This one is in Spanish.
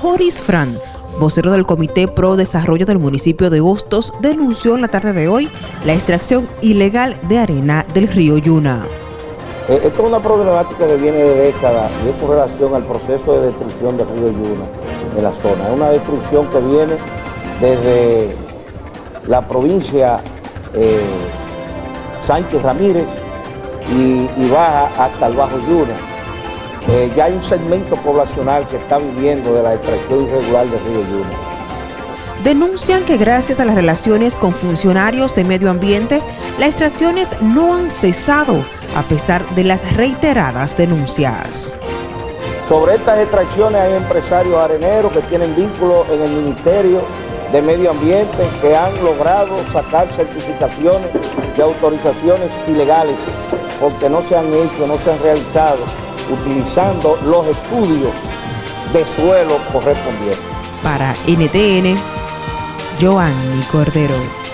Joris Fran, vocero del Comité Pro Desarrollo del municipio de Hostos, denunció en la tarde de hoy la extracción ilegal de arena del río Yuna. Eh, esto es una problemática que viene de décadas y es con relación al proceso de destrucción del río Yuna en la zona. Es una destrucción que viene desde la provincia eh, Sánchez Ramírez y, y baja hasta el Bajo Yuna. Eh, ya hay un segmento poblacional que está viviendo de la extracción irregular del río Yuna. Denuncian que gracias a las relaciones con funcionarios de medio ambiente, las extracciones no han cesado a pesar de las reiteradas denuncias. Sobre estas extracciones hay empresarios areneros que tienen vínculos en el Ministerio de Medio Ambiente que han logrado sacar certificaciones de autorizaciones ilegales porque no se han hecho, no se han realizado utilizando los estudios de suelo correspondientes. Para NTN, Joanny Cordero.